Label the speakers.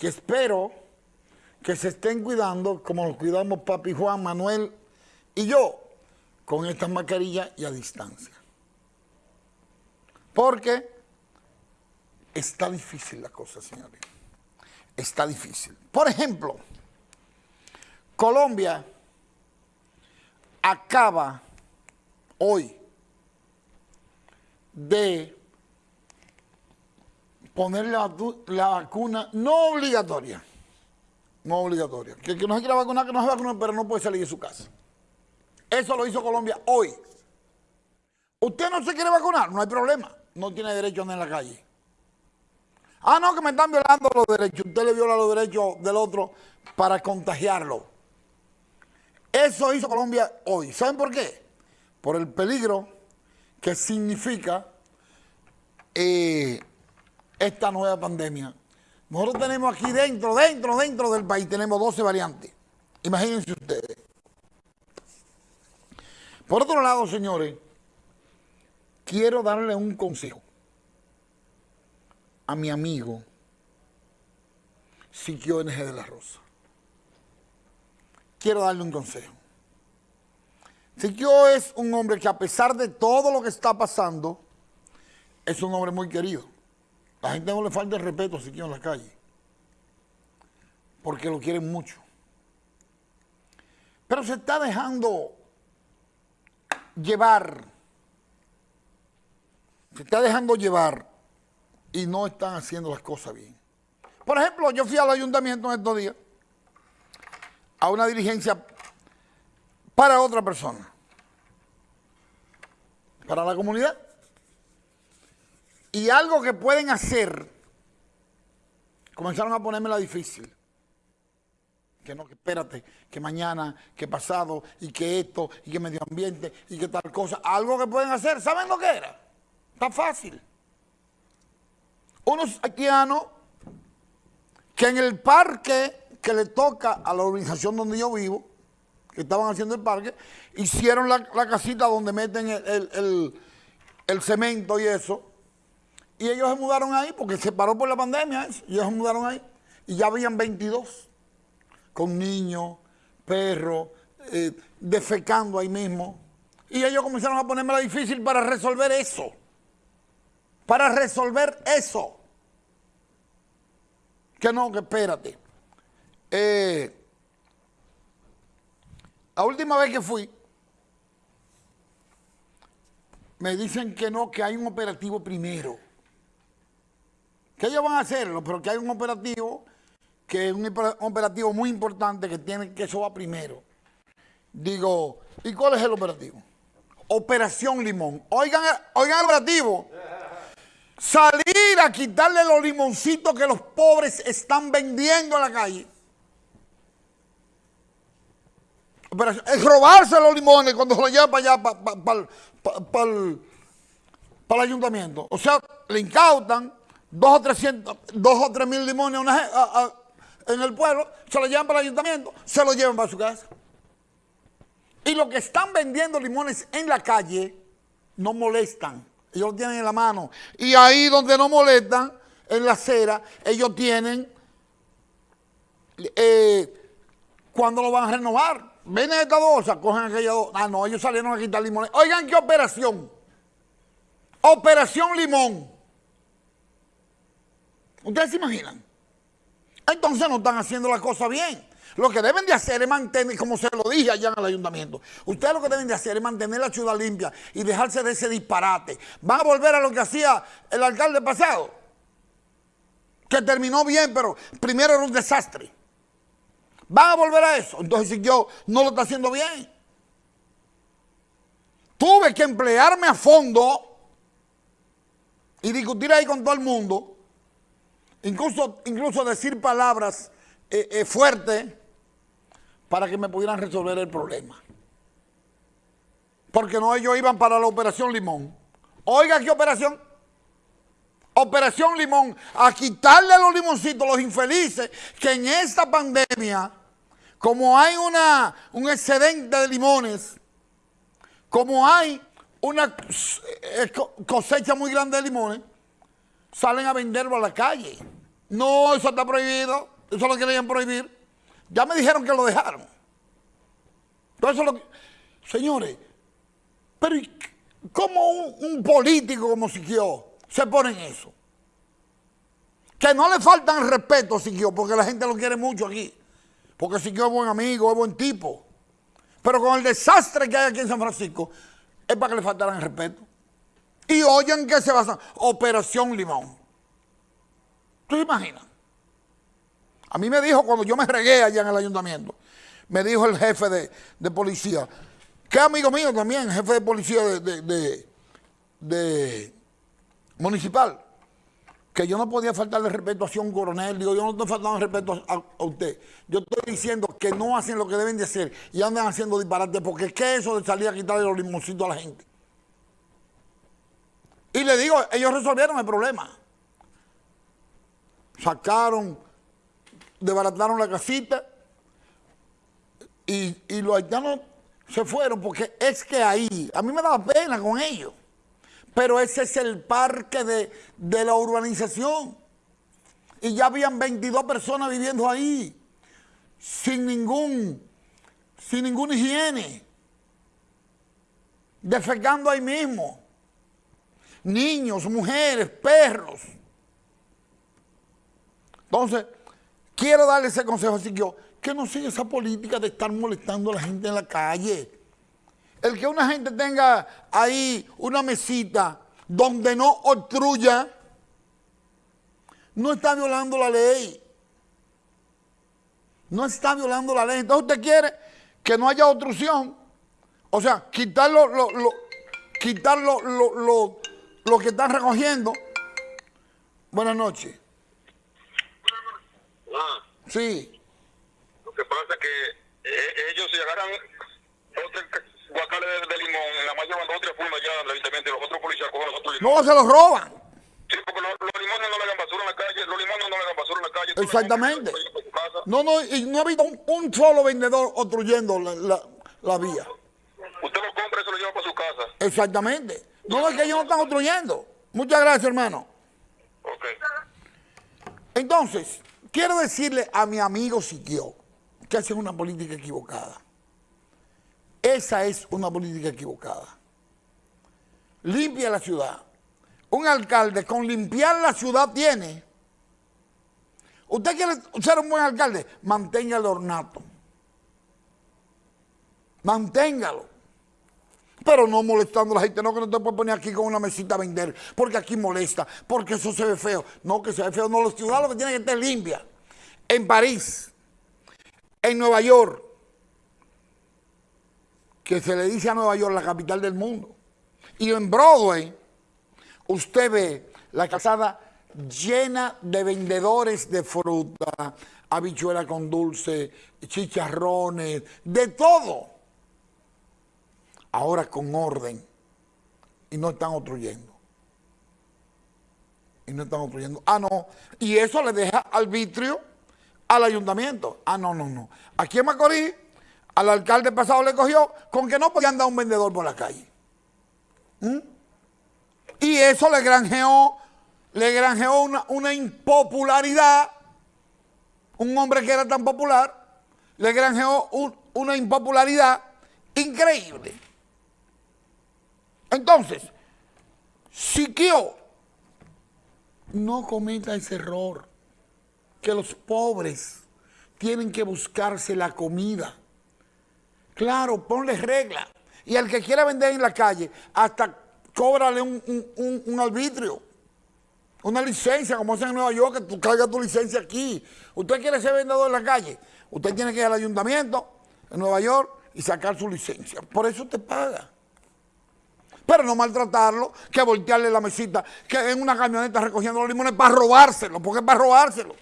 Speaker 1: que espero que se estén cuidando como nos cuidamos papi Juan, Manuel y yo, con estas mascarillas y a distancia. Porque está difícil la cosa, señores. Está difícil. Por ejemplo, Colombia acaba hoy de poner la, la, vacuna no obligatoria. No obligatoria. Que, que no se quiera vacunar, que no se vacune, pero no puede salir de su casa. Eso lo hizo Colombia hoy. Usted no se quiere vacunar, no hay problema. No tiene derecho a andar en la calle. Ah, no, que me están violando los derechos. Usted le viola los derechos del otro para contagiarlo. Eso hizo Colombia hoy. ¿Saben por qué? Por el peligro que significa eh, esta nueva pandemia. Nosotros tenemos aquí dentro, dentro, dentro del país, tenemos 12 variantes. Imagínense ustedes. Por otro lado, señores, quiero darle un consejo a mi amigo Siquio NG de la Rosa. Quiero darle un consejo. Siquio es un hombre que a pesar de todo lo que está pasando, es un hombre muy querido. La gente no le falta el respeto a Siquio en la calle, porque lo quieren mucho. Pero se está dejando llevar, se está dejando llevar y no están haciendo las cosas bien. Por ejemplo, yo fui al ayuntamiento en estos días a una diligencia para otra persona, para la comunidad. Y algo que pueden hacer, comenzaron a ponerme la difícil. Que no, que espérate, que mañana, que pasado, y que esto, y que medio ambiente, y que tal cosa. Algo que pueden hacer, ¿saben lo que era? Está fácil. Unos haitianos que en el parque que le toca a la organización donde yo vivo, que estaban haciendo el parque, hicieron la, casita donde meten el, cemento y eso, y ellos se mudaron ahí porque se paró por la pandemia, y ellos se mudaron ahí, y ya habían 22, con niños, perros, eh, defecando ahí mismo, y ellos comenzaron a ponerme la difícil para resolver eso, para resolver eso. Que no, que espérate. Eh, la última vez que fui, me dicen que no, que hay un operativo primero. Que ellos van a hacerlo, pero que hay un operativo que es un operativo muy importante que tiene que eso va primero. Digo, ¿y cuál es el operativo? Operación Limón. Oigan, oigan el operativo. Salir a quitarle los limoncitos que los pobres están vendiendo en la calle. Es robarse los limones cuando se los lleva para allá, para, el, ayuntamiento. O sea, le incautan dos o, trescientos, dos o tres mil limones en el pueblo, se los llevan para el ayuntamiento, se los llevan para su casa. Y los que están vendiendo limones en la calle no molestan ellos lo tienen en la mano. Y ahí donde no molestan, en la acera, ellos tienen eh, cuando lo van a renovar. Ven esta bolsa, cogen aquella dos. Ah, no, ellos salieron a quitar limones. Oigan, ¿qué operación? Operación Limón. ¿Ustedes se imaginan? Entonces no están haciendo la cosa bien. Lo que deben de hacer es mantener, como se lo dije allá en el ayuntamiento, ustedes lo que deben de hacer es mantener la ciudad limpia y dejarse de ese disparate. Van a volver a lo que hacía el alcalde pasado, que terminó bien, pero primero era un desastre. Van a volver a eso. Entonces, si yo no lo está haciendo bien, tuve que emplearme a fondo y discutir ahí con todo el mundo, incluso, incluso decir palabras eh, eh, fuertes para que me pudieran resolver el problema. Porque no ellos iban para la operación Limón. Oiga, ¿qué operación? Operación Limón, a quitarle los limoncitos, los infelices, que en esta pandemia, como hay una, un excedente de limones, como hay una eh, cosecha muy grande de limones, salen a venderlo a la calle. No, eso está prohibido. Eso lo querían prohibir. Ya me dijeron que lo dejaron. Entonces, señores, pero ¿cómo un, político como Siquio se pone en eso? Que no le faltan respeto a Siquio, porque la gente lo quiere mucho aquí. Porque Siquio es buen amigo, es buen tipo. Pero con el desastre que hay aquí en San Francisco, es para que le faltaran respeto. Y oyen que se basa Operación Limón. ¿Tú te imaginas? A mí me dijo cuando yo me regué allá en el ayuntamiento, me dijo el jefe de, policía, que amigo mío también, jefe de policía de, municipal, que yo no podía faltarle respeto a un coronel, digo, yo no estoy faltando respeto a, usted. Yo estoy diciendo que no hacen lo que deben de hacer y andan haciendo disparate, porque es que eso de salir a quitarle los limoncitos a la gente. Y le digo, ellos resolvieron el problema. Sacaron, desbarataron la casita y, los haitianos se fueron porque es que ahí, a mí me daba pena con ellos, pero ese es el parque de, de la urbanización. Y ya habían 22 personas viviendo ahí, sin ningún, sin ninguna higiene, defecando ahí mismo niños, mujeres, perros. Entonces, quiero darle ese consejo así que yo, que no siga esa política de estar molestando a la gente en la calle. El que una gente tenga ahí una mesita donde no obstruya, no está violando la ley. No está violando la ley. Entonces usted quiere que no haya obstrucción. O sea, quitar lo, lo, quitar lo, los que están recogiendo. Buenas noches.
Speaker 2: Ah.
Speaker 1: Sí.
Speaker 2: Lo que pasa es que eh, ellos se agarran dos guacales de, limón, en la mayor dos tres fundas ya del ayuntamiento y los otros policías cogen los otros
Speaker 1: No, se los roban.
Speaker 2: Sí, porque los, limones no le hagan basura en la calle, los limones no le hagan basura en la calle.
Speaker 1: Exactamente. No, no, y no ha habido un, solo vendedor obstruyendo la, la, la vía.
Speaker 2: Usted lo compra y se lo lleva para su casa.
Speaker 1: Exactamente. No, es que ellos no están construyendo. Muchas gracias, hermano. Entonces, quiero decirle a mi amigo Siquio que hace una política equivocada. Esa es una política equivocada. Limpia la ciudad. Un alcalde con limpiar la ciudad tiene. Usted quiere ser un buen alcalde, mantenga el ornato. Manténgalo pero no molestando a la gente, no que no te puedes poner aquí con una mesita a vender, porque aquí molesta, porque eso se ve feo. No, que se ve feo, no, los ciudadanos que tienen que estar limpia. En París, en Nueva York, que se le dice a Nueva York la capital del mundo, y en Broadway, usted ve la calzada llena de vendedores de fruta, habichuela con dulce, chicharrones, de todo ahora con orden, y no están obstruyendo. Y no están obstruyendo. Ah, no. Y eso le deja arbitrio al ayuntamiento. Ah, no, no, no. Aquí en Macorís, al alcalde pasado le cogió con que no podía andar un vendedor por la calle. ¿Mm? Y eso le granjeó, le granjeó una, una impopularidad. Un hombre que era tan popular, le granjeó una impopularidad increíble. Entonces, Siquio no cometa ese error, que los pobres tienen que buscarse la comida. Claro, ponle regla. Y al que quiera vender en la calle, hasta cóbrale un, un, arbitrio, una licencia, como hacen en Nueva York, que tú cargas tu licencia aquí. Usted quiere ser vendedor en la calle, usted tiene que ir al ayuntamiento en Nueva York y sacar su licencia. Por eso te paga pero no maltratarlo, que voltearle la mesita, que en una camioneta recogiendo los limones para robárselo, porque para robárselo.